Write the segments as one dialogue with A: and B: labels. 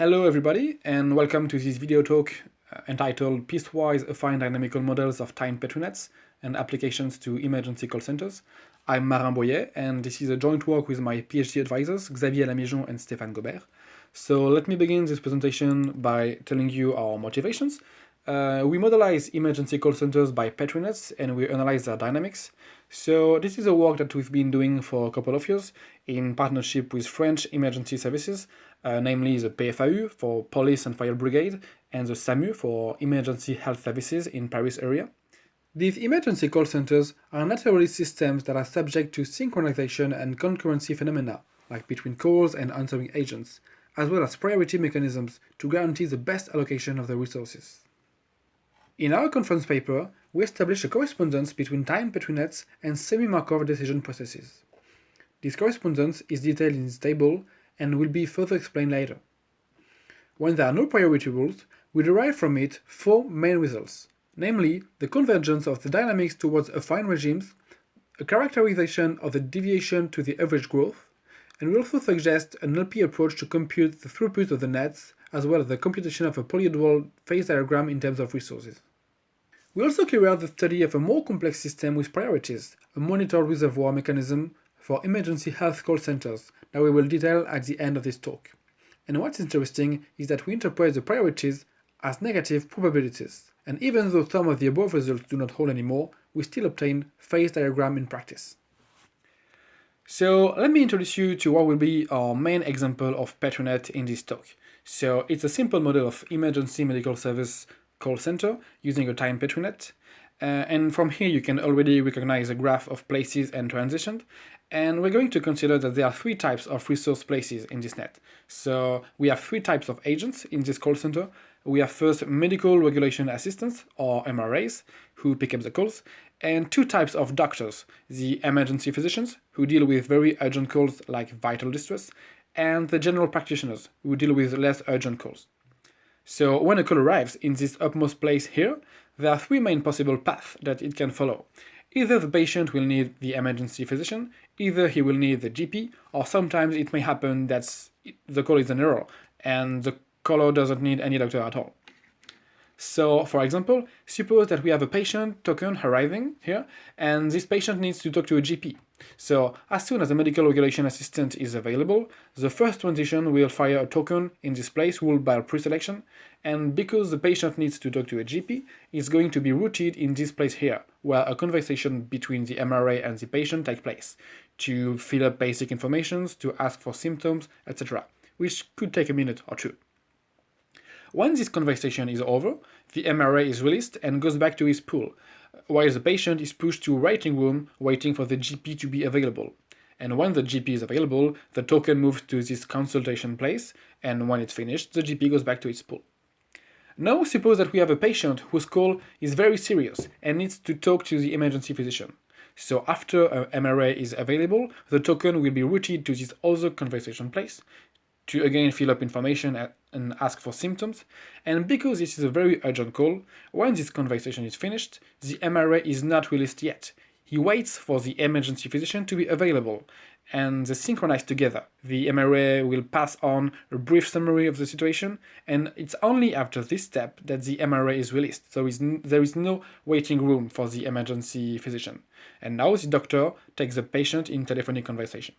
A: Hello everybody and welcome to this video talk uh, entitled Piecewise Affine Dynamical Models of Time Petri-nets and Applications to Emergency Call Centers. I'm Marin Boyer and this is a joint work with my PhD advisors Xavier Allamigeon and Stéphane Gaubert. So let me begin this presentation by telling you our motivations. Uh, we modelize emergency call centers by Petri-nets and we analyze their dynamics. So this is a work that we've been doing for a couple of years in partnership with French emergency services, uh, namely the PFAU for Police and Fire Brigade and the SAMU for Emergency Health Services in Paris area. These emergency call centers are naturally systems that are subject to synchronization and concurrency phenomena, like between calls and answering agents, as well as priority mechanisms to guarantee the best allocation of the resources. In our conference paper, we established a correspondence between time Petri-nets and semi-Markov decision processes. This correspondence is detailed in this table and will be further explained later. When there are no priority rules, we derive from it four main results, namely the convergence of the dynamics towards affine regimes, a characterization of the deviation to the average growth, and we also suggest an LP approach to compute the throughput of the nets, as well as the computation of a polyhedral phase diagram in terms of resources. We also carry out the study of a more complex system with priorities, a monitored reservoir mechanism for emergency health call centers that we will detail at the end of this talk. And what's interesting is that we interpret the priorities as negative probabilities, and even though some of the above results do not hold anymore, we still obtain phase diagram in practice. So let me introduce you to what will be our main example of Petri-net in this talk. So it's a simple model of emergency medical service call center using a time Petri-net. Uh, and from here you can already recognize a graph of places and transitions. And we're going to consider that there are three types of resource places in this net. So we have three types of agents in this call center. We have first medical regulation assistants, or MRAs, who pick up the calls, and two types of doctors, the emergency physicians, who deal with very urgent calls like vital distress, and the general practitioners, who deal with less urgent calls. So when a call arrives in this upmost place here, there are three main possible paths that it can follow. Either the patient will need the emergency physician, either he will need the GP, or sometimes it may happen that the call is an error and the caller doesn't need any doctor at all. So, for example, suppose that we have a patient token arriving here, and this patient needs to talk to a GP. So, as soon as a medical regulation assistant is available, the first transition will fire a token in this place ruled by preselection, and because the patient needs to talk to a GP, it's going to be routed in this place here, where a conversation between the MRA and the patient takes place, to fill up basic informations, to ask for symptoms, etc., which could take a minute or two. When this conversation is over, the MRA is released and goes back to his pool, while the patient is pushed to a waiting room waiting for the GP to be available. And when the GP is available, the token moves to this consultation place, and when it's finished, the GP goes back to its pool. Now suppose that we have a patient whose call is very serious and needs to talk to the emergency physician. So after uh, a MRA is available, the token will be routed to this other conversation place, to again fill up information and ask for symptoms, and because this is a very urgent call, when this conversation is finished, the MRA is not released yet. He waits for the emergency physician to be available, and they synchronize together. The MRA will pass on a brief summary of the situation, and it's only after this step that the MRA is released, so there is no waiting room for the emergency physician. And now the doctor takes the patient in telephonic conversation.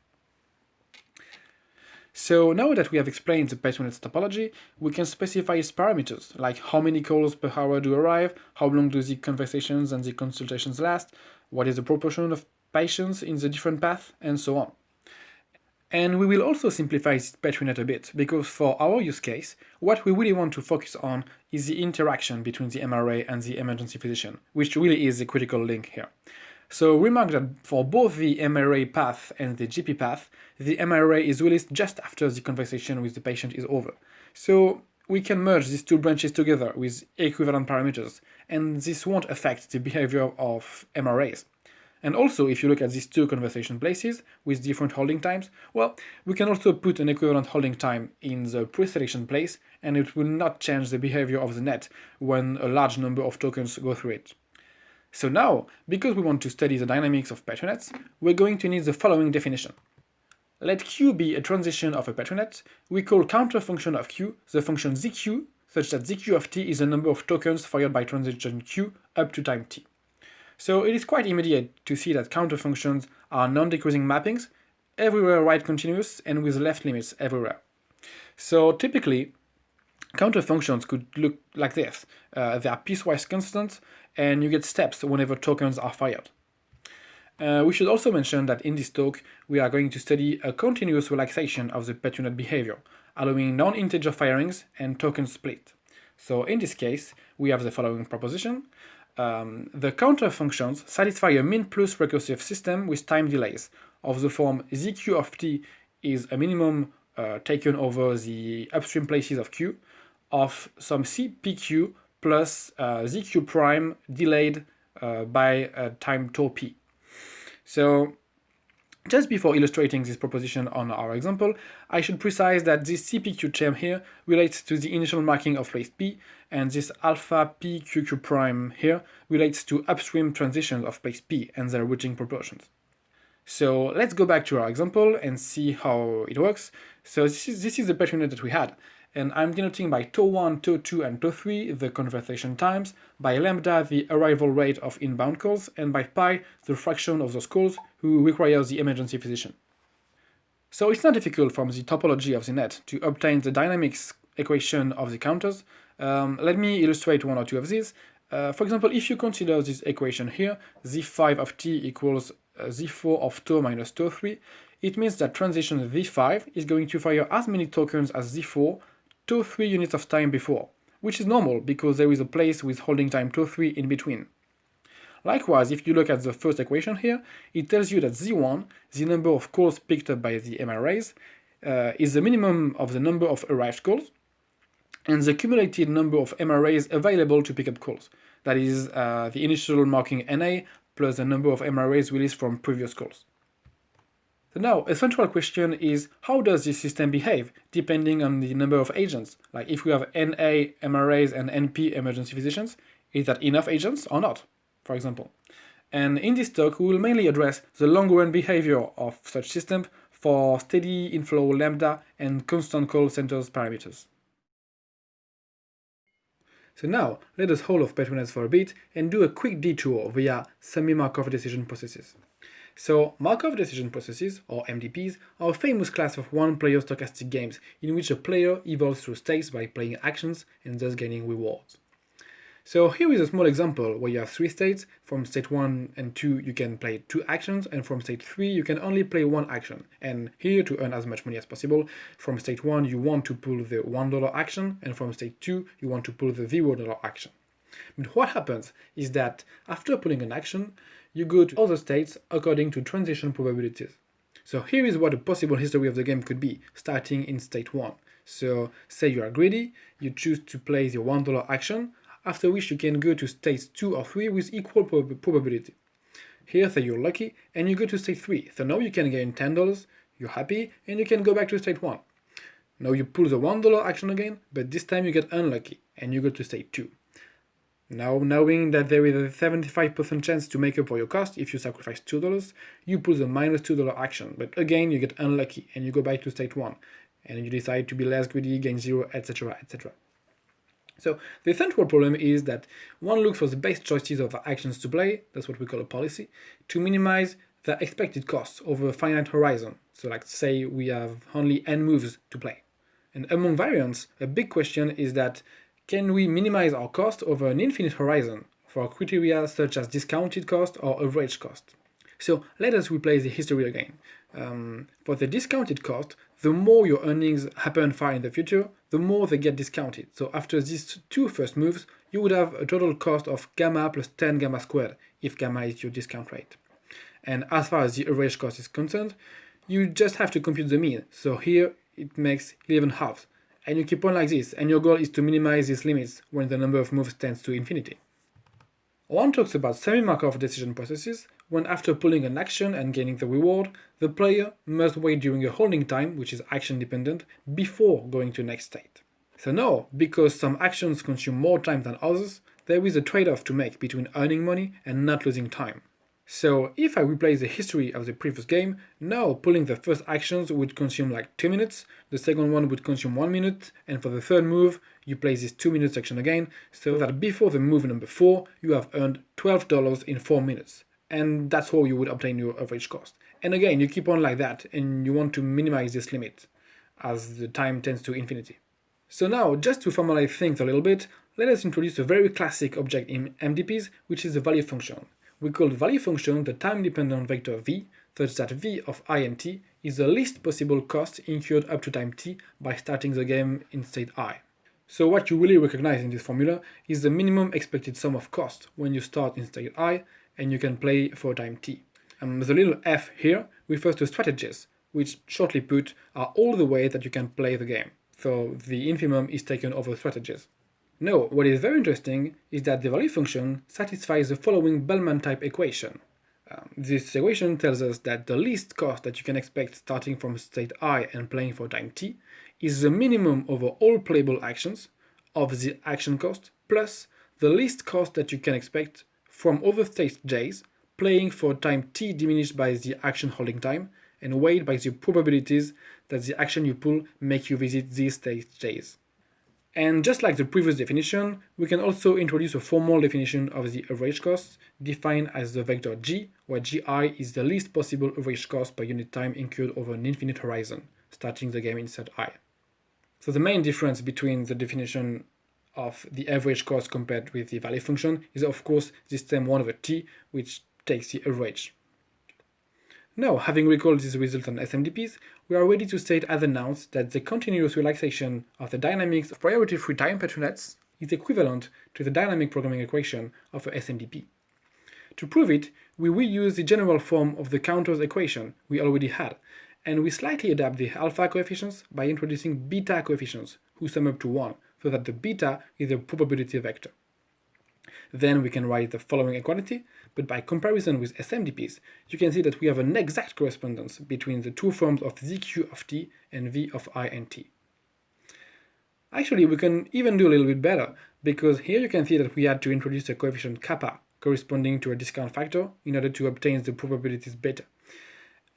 A: So now that we have explained the Petri-net's topology, we can specify its parameters, like how many calls per hour do arrive, how long do the conversations and the consultations last, what is the proportion of patients in the different path, and so on. And we will also simplify this Petri-net a bit, because for our use case, what we really want to focus on is the interaction between the MRA and the emergency physician, which really is the critical link here. So remark that for both the MRA path and the GP path, the MRA is released just after the conversation with the patient is over. So we can merge these two branches together with equivalent parameters, and this won't affect the behavior of MRAs. And also, if you look at these two conversation places with different holding times, well, we can also put an equivalent holding time in the preselection place, and it will not change the behavior of the net when a large number of tokens go through it. So now, because we want to study the dynamics of Petri-nets, we're going to need the following definition. let q be a transition of a Petri net, we call counter function of q the function zq, such that zq of t is the number of tokens fired by transition q up to time t. So it is quite immediate to see that counter functions are non-decreasing mappings, everywhere right continuous and with left limits everywhere. So typically, counter functions could look like this. Uh, they are piecewise constant and you get steps whenever tokens are fired. Uh, we should also mention that in this talk we are going to study a continuous relaxation of the Petri net behavior, allowing non-integer firings and token split. So in this case, we have the following proposition. Um, the counter functions satisfy a min plus recursive system with time delays of the form zq of t is a minimum uh, taken over the upstream places of q of some cpq plus uh, zq prime delayed uh, by time tau p. So just before illustrating this proposition on our example, I should precise that this CPQ term here relates to the initial marking of place P, and this alpha PQQ prime here relates to upstream transitions of place P and their routing proportions. So let's go back to our example and see how it works. So this is, this is the Petri net that we had and I'm denoting by tau1, tau2, and tau3 the conversation times, by lambda the arrival rate of inbound calls, and by pi the fraction of those calls who requires the emergency physician. So it's not difficult from the topology of the net to obtain the dynamics equation of the counters. Um, let me illustrate one or two of these. Uh, for example, if you consider this equation here, z5 of t equals uh, z4 of tau minus tau3, it means that transition z5 is going to fire as many tokens as z4 2 3 units of time before, which is normal because there is a place with holding time 2 3 in between. Likewise, if you look at the first equation here, it tells you that z1, the number of calls picked up by the MRAs, uh, is the minimum of the number of arrived calls, and the cumulative number of MRAs available to pick up calls. That is uh, the initial marking NA plus the number of MRAs released from previous calls. So now, a central question is how does this system behave depending on the number of agents? Like if we have NA MRAs and NP emergency physicians, is that enough agents or not, for example? And in this talk, we will mainly address the long-run behavior of such systems for steady inflow lambda and constant call centers parameters. So now, let us hold off Petri nets for a bit and do a quick detour via semi-Markov decision processes. So Markov decision processes, or MDPs, are a famous class of one-player stochastic games in which a player evolves through states by playing actions and thus gaining rewards. So here is a small example where you have three states, from state 1 and 2 you can play two actions, and from state 3 you can only play one action. And here, to earn as much money as possible, from state 1 you want to pull the $1 action, and from state 2 you want to pull the $0 action. But what happens is that after pulling an action, you go to other states according to transition probabilities. So here is what a possible history of the game could be, starting in state 1. So say you are greedy, you choose to play the $1 action, after which you can go to states 2 or 3 with equal prob probability. Here say you're lucky, and you go to state 3, so now you can gain $10, you're happy, and you can go back to state 1. Now you pull the $1 action again, but this time you get unlucky, and you go to state 2. Now, knowing that there is a 75% chance to make up for your cost if you sacrifice $2, you pull the minus $2 action, but again you get unlucky and you go back to state 1, and you decide to be less greedy, gain 0, etc, etc. So the central problem is that one looks for the best choices of actions to play, that's what we call a policy, to minimize the expected costs over a finite horizon. So like say we have only n moves to play. And among variants, a big question is that can we minimize our cost over an infinite horizon for criteria such as discounted cost or average cost? So let us replay the history again. Um, for the discounted cost, the more your earnings happen far in the future, the more they get discounted. So after these two first moves, you would have a total cost of gamma plus 10 gamma squared, if gamma is your discount rate. And as far as the average cost is concerned, you just have to compute the mean. So here it makes 11 halves and you keep on like this, and your goal is to minimize these limits when the number of moves tends to infinity. One talks about semi-Markov decision processes, when after pulling an action and gaining the reward, the player must wait during a holding time, which is action dependent, before going to next state. So now, because some actions consume more time than others, there is a trade-off to make between earning money and not losing time. So if I replay the history of the previous game, now pulling the first actions would consume like 2 minutes, the second one would consume 1 minute, and for the third move, you play this 2 minute action again, so that before the move number 4, you have earned $12 in 4 minutes. And that's how you would obtain your average cost. And again, you keep on like that, and you want to minimize this limit, as the time tends to infinity. So now, just to formalize things a little bit, let us introduce a very classic object in MDPs, which is the value function. We call the value function the time-dependent vector v, such that v of i and t is the least possible cost incurred up to time t by starting the game in state i. So what you really recognize in this formula is the minimum expected sum of cost when you start in state i and you can play for time t. Um, the little f here refers to strategies, which shortly put are all the ways that you can play the game so the infimum is taken over strategies. Now, what is very interesting is that the value function satisfies the following Bellman type equation. Um, this equation tells us that the least cost that you can expect starting from state i and playing for time t is the minimum over all playable actions of the action cost plus the least cost that you can expect from other state j's playing for time t diminished by the action holding time and weighed by the probabilities that the action you pull make you visit these state j's. And just like the previous definition, we can also introduce a formal definition of the average cost, defined as the vector g, where gi is the least possible average cost per unit time incurred over an infinite horizon, starting the game in set i. So the main difference between the definition of the average cost compared with the value function is of course this term 1 over t, which takes the average. Now, having recalled these results on SMDPs, we are ready to state as announced that the continuous relaxation of the dynamics of priority-free time Petri nets is equivalent to the dynamic programming equation of a SMDP. To prove it, we reuse the general form of the counters equation we already had, and we slightly adapt the alpha coefficients by introducing beta coefficients, who sum up to 1, so that the beta is a probability vector. Then we can write the following equality, but by comparison with SMDPs, you can see that we have an exact correspondence between the two forms of zq of t and v of i and t. Actually, we can even do a little bit better, because here you can see that we had to introduce a coefficient kappa corresponding to a discount factor in order to obtain the probabilities beta.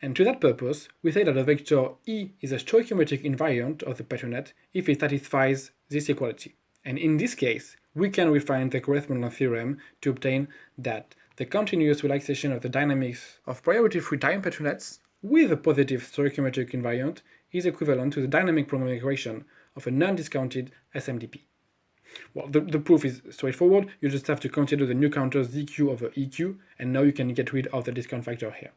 A: And to that purpose, we say that a vector E is a stoichiometric invariant of the Petri net if it satisfies this equality. And in this case, we can refine the correspondence theorem to obtain that the continuous relaxation of the dynamics of priority-free time Petri nets with a positive stoichiometric invariant is equivalent to the dynamic programming equation of a non-discounted SMDP. Well, the, the proof is straightforward, you just have to consider the new counter ZQ over EQ, and now you can get rid of the discount factor here.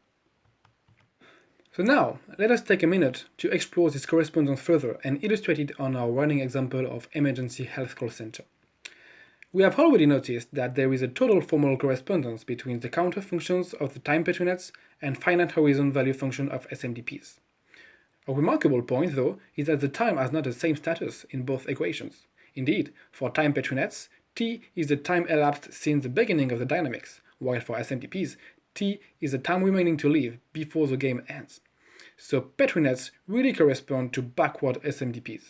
A: So now, let us take a minute to explore this correspondence further and illustrate it on our running example of emergency health call center. We have already noticed that there is a total formal correspondence between the counter functions of the time Petri nets and finite horizon value function of SMDPs. A remarkable point, though, is that the time has not the same status in both equations. Indeed, for time Petri nets, t is the time elapsed since the beginning of the dynamics, while for SMDPs, t is the time remaining to live before the game ends. So Petri nets really correspond to backward SMDPs.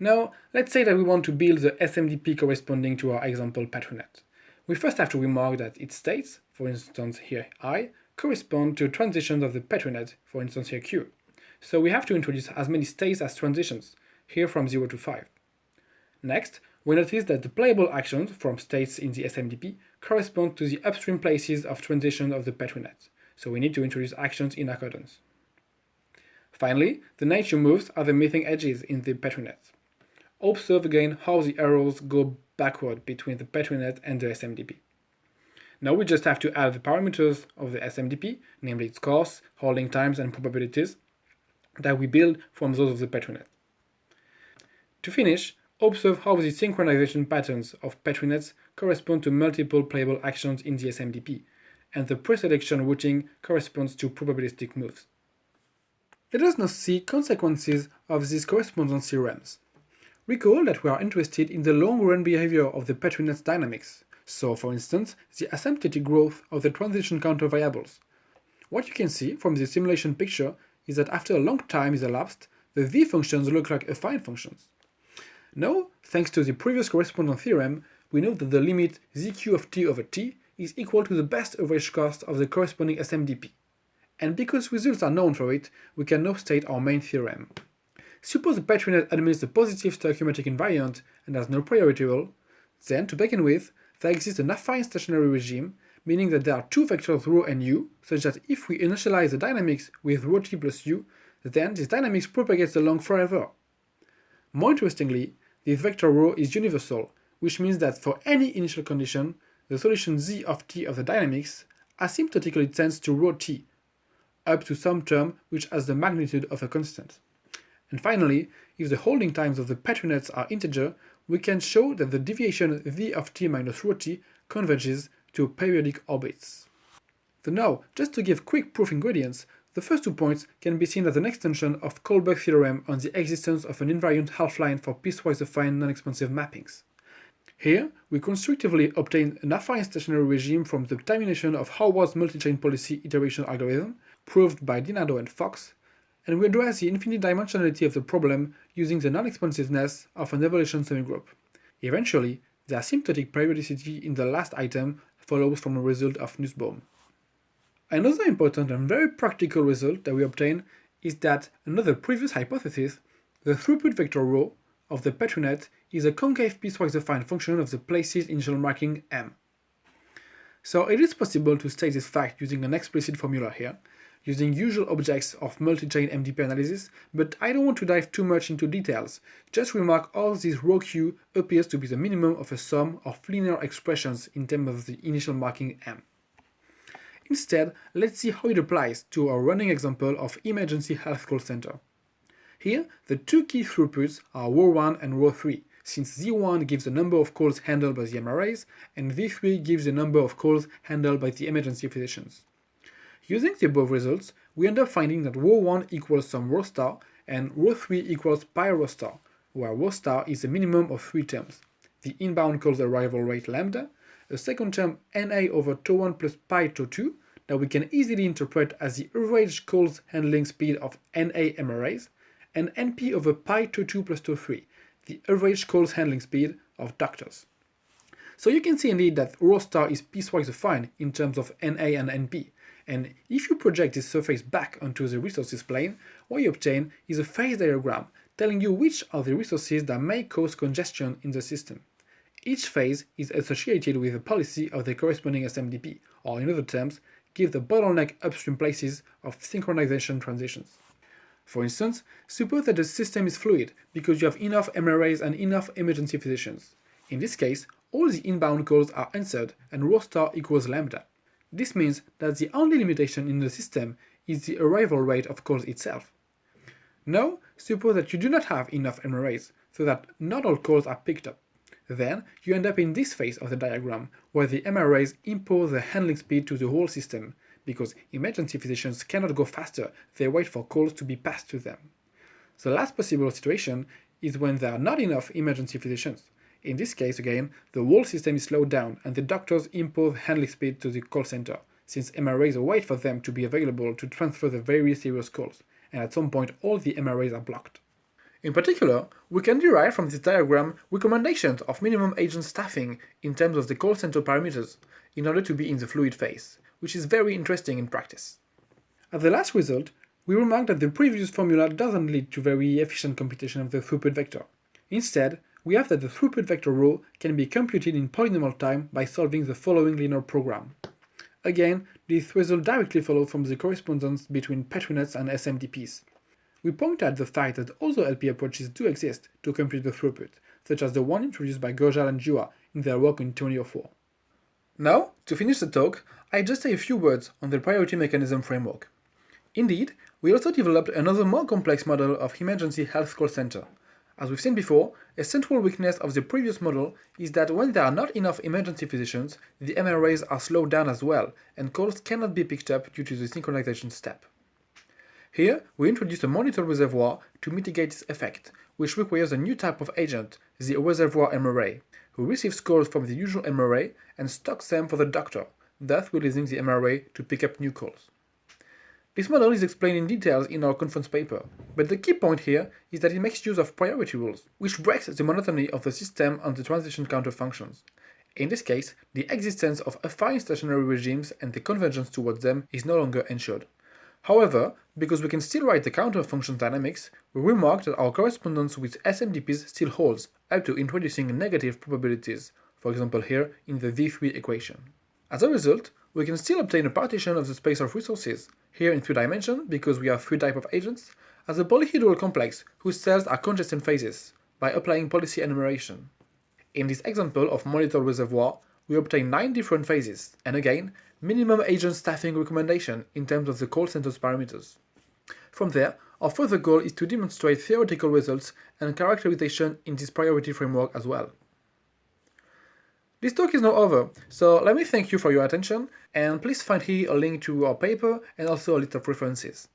A: Now, let's say that we want to build the SMDP corresponding to our example Petri net. We first have to remark that its states, for instance here i, correspond to transitions of the Petri net, for instance here q. So we have to introduce as many states as transitions, here from 0 to 5. Next, we notice that the playable actions from states in the SMDP correspond to the upstream places of transition of the Petri net, so we need to introduce actions in accordance. Finally, the nature moves are the missing edges in the Petri net. Observe again how the arrows go backward between the Petri net and the SMDP. Now we just have to add the parameters of the SMDP, namely its costs, holding times and probabilities, that we build from those of the Petri net. To finish, observe how the synchronization patterns of Petri nets correspond to multiple playable actions in the SMDP, and the preselection routing corresponds to probabilistic moves. Let us now see consequences of these correspondence theorems. Recall that we are interested in the long-run behavior of the Petri net's dynamics, so for instance, the asymptotic growth of the transition counter variables. What you can see from the simulation picture is that after a long time is elapsed, the v functions look like affine functions. Now, thanks to the previous correspondence theorem, we know that the limit zq of t over t is equal to the best average cost of the corresponding SMDP. And because results are known for it, we can now state our main theorem. Suppose the Petri net admits a positive stoichiometric invariant and has no priority rule, then, to begin with, there exists an affine stationary regime, meaning that there are two vectors rho and u, such that if we initialize the dynamics with rho t plus u, then this dynamics propagates along forever. More interestingly, this vector rho is universal, which means that for any initial condition, the solution z of t of the dynamics asymptotically tends to rho t, up to some term which has the magnitude of a constant. And finally, if the holding times of the Petri nets are integer, we can show that the deviation v of t minus rho t converges to periodic orbits. So now, just to give quick proof ingredients, the first two points can be seen as an extension of Kohlberg theorem on the existence of an invariant half-line for piecewise affine non-expansive mappings. Here, we constructively obtain an affine stationary regime from the termination of Howard's multi-chain policy iteration algorithm, proved by Denardo and Fox, and we address the infinite dimensionality of the problem using the non-expansiveness of an evolution semigroup. Eventually, the asymptotic periodicity in the last item follows from a result of Nussbaum. Another important and very practical result that we obtain is that another previous hypothesis, the throughput vector rho of the Petri net is a concave piecewise affine function of the place's initial marking m. So it is possible to state this fact using an explicit formula here, using usual objects of multi-chain MDP analysis, but I don't want to dive too much into details, just remark all this rho q appears to be the minimum of a sum of linear expressions in terms of the initial marking m. Instead, let's see how it applies to our running example of emergency health call center. Here, the two key throughputs are rho 1 and rho 3, since Z1 gives the number of calls handled by the MRAs, and V3 gives the number of calls handled by the emergency physicians. Using the above results, we end up finding that rho1 equals some rho star and rho3 equals pi rho star, where rho star is the minimum of three terms. The inbound calls arrival rate lambda, a second term na over tau1 plus pi tau2 that we can easily interpret as the average calls handling speed of na MRAs, and np over pi tau2 plus tau3, the average calls handling speed of doctors. So you can see indeed that rho star is piecewise defined in terms of na and np, and if you project this surface back onto the resources plane, what you obtain is a phase diagram telling you which are the resources that may cause congestion in the system. Each phase is associated with a policy of the corresponding SMDP, or in other terms, give the bottleneck upstream places of synchronization transitions. For instance, suppose that the system is fluid because you have enough MRAs and enough emergency physicians. In this case, all the inbound calls are answered and rho star equals lambda. This means that the only limitation in the system is the arrival rate of calls itself. Now, suppose that you do not have enough MRAs, so that not all calls are picked up. Then, you end up in this phase of the diagram, where the MRAs impose the handling speed to the whole system, because emergency physicians cannot go faster, they wait for calls to be passed to them. The last possible situation is when there are not enough emergency physicians, in this case, again, the whole system is slowed down and the doctors impose handling speed to the call center, since MRAs wait for them to be available to transfer the very serious calls, and at some point all the MRAs are blocked. In particular, we can derive from this diagram recommendations of minimum agent staffing in terms of the call center parameters, in order to be in the fluid phase, which is very interesting in practice. As the last result, we remark that the previous formula doesn't lead to very efficient computation of the throughput vector. Instead, we have that the throughput vector rho can be computed in polynomial time by solving the following linear program. Again, this result directly follows from the correspondence between Petri nets and SMDPs. We point out the fact that other LP approaches do exist to compute the throughput, such as the one introduced by Gaujal and Giua in their work in 2004. Now, to finish the talk, I just say a few words on the priority mechanism framework. Indeed, we also developed another more complex model of emergency health call center, as we've seen before, a central weakness of the previous model is that when there are not enough emergency physicians, the MRAs are slowed down as well, and calls cannot be picked up due to the synchronization step. Here, we introduce a monitor reservoir to mitigate this effect, which requires a new type of agent, the reservoir MRA, who receives calls from the usual MRA and stocks them for the doctor, thus releasing the MRA to pick up new calls. This model is explained in details in our conference paper, but the key point here is that it makes use of priority rules, which breaks the monotony of the system on the transition counter functions. In this case, the existence of affine stationary regimes and the convergence towards them is no longer ensured. However, because we can still write the counter function dynamics, we remark that our correspondence with SMDPs still holds, up to introducing negative probabilities, for example here in the V3 equation. As a result, we can still obtain a partition of the space of resources, here in three dimensions because we have three types of agents, as a polyhedral complex whose cells are congestion phases, by applying policy enumeration. In this example of monitor reservoir, we obtain 9 different phases, and again, minimum agent staffing recommendation in terms of the call center's parameters. From there, our further goal is to demonstrate theoretical results and characterization in this priority framework as well. This talk is now over, so let me thank you for your attention, and please find here a link to our paper and also a list of references.